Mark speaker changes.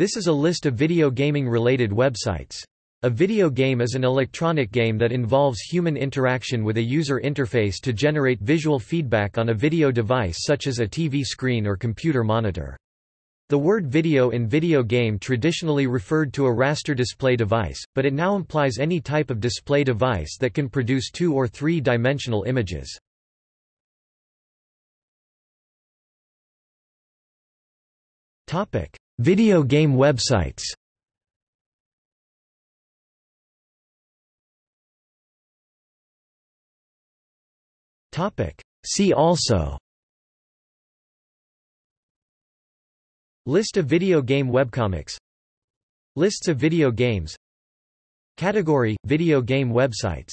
Speaker 1: This is a list of video gaming-related websites. A video game is an electronic game that involves human interaction with a user interface to generate visual feedback on a video device such as a TV screen or computer monitor. The word video in video game traditionally referred to a raster display device, but it now implies any type of display device that can produce two- or three-dimensional images. Video game websites. See also. List of video game webcomics. Lists of video games. Category – Video game websites